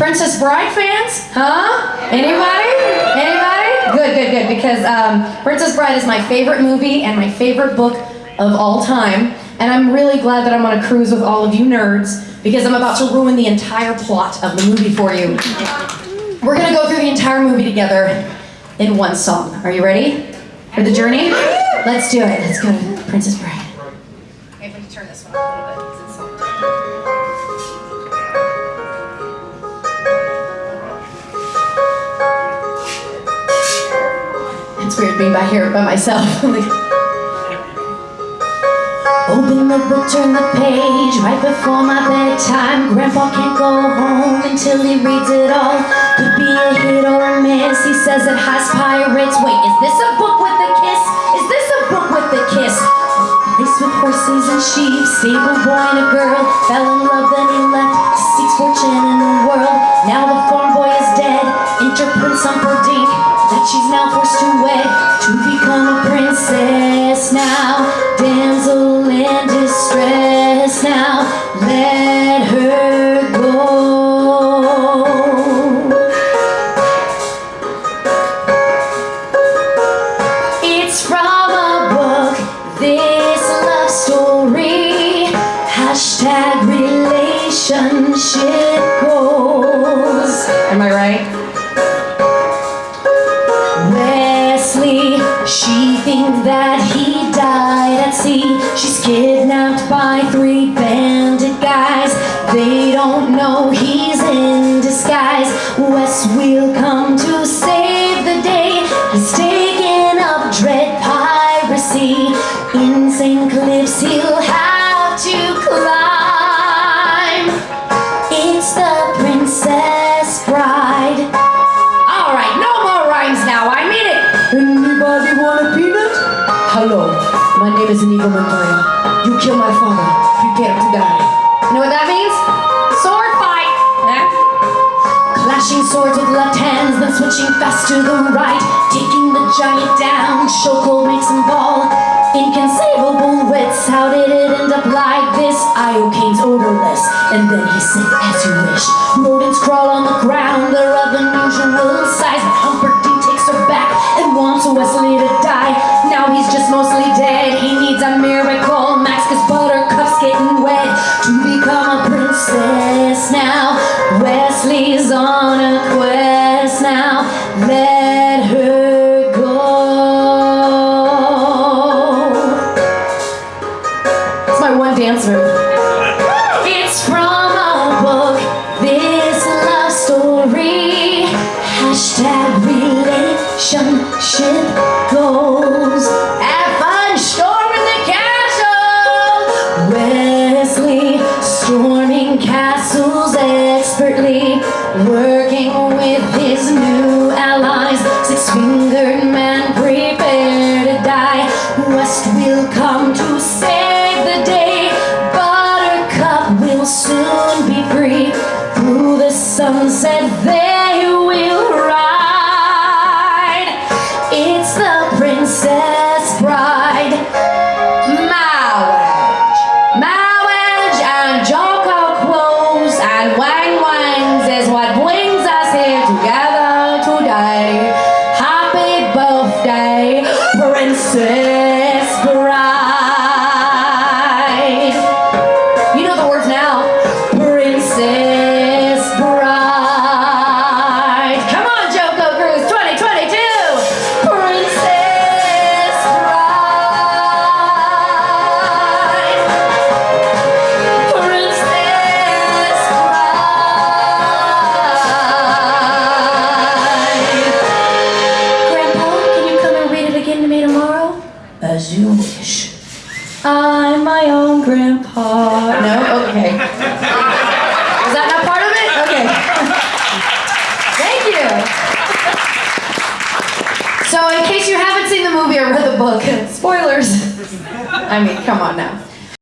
Princess Bride fans? Huh? Anybody? Anybody? Good, good, good. Because um, Princess Bride is my favorite movie and my favorite book of all time. And I'm really glad that I'm on a cruise with all of you nerds because I'm about to ruin the entire plot of the movie for you. We're gonna go through the entire movie together in one song. Are you ready for the journey? Let's do it. Let's go to Princess Bride. Okay, let me turn this one up a little bit. Weird being back here by myself. Open the book, turn the page right before my bedtime. Grandpa can't go home until he reads it all. Could be a hit or a miss. He says it has pirates. Wait, is this a book with a kiss? Is this a book with a kiss? Place with horses and sheep, stable boy and a girl. Fell in love, then he left to seek fortune in the world. Now the farm boy is dead. Enter Prince Humperdinck, that she's now relationship goals. Am I right? Westley, she thinks that he died at sea. She's kidnapped by three bandit guys. They don't know he's in disguise. Wes will come to save the day. He's taken up dread piracy. Insane cliffs he'll have to climb. Hello, my name is Inigo Montoya. You kill my father. Prepare to die. You know what that means? Sword fight. Eh? Clashing swords with left hands, then switching fast to the right. Taking the giant down, Shoko makes him fall. Inconceivable wits, how did it end up like this? Iocane's odorless, and then he said, as you wish. Rodents crawl on the ground, they're of unusual size. But Humperdinck takes her back and wants Westley to die. Now he's just mostly dead, he needs a miracle. Max, cause Buttercup's getting wet to become a princess now. Westley's on a quest now. Let her go. It's my one dance move. It's from a book, this love story. Castles expertly, working with his new allies. Six fingered man, prepare to die. West will come to save the day. Buttercup will soon be free. Through the sunset they will Wish. I'm my own grandpa. No? Okay. Was that not part of it? Okay. Thank you. So, in case you haven't seen the movie or read the book, spoilers. I mean, come on now.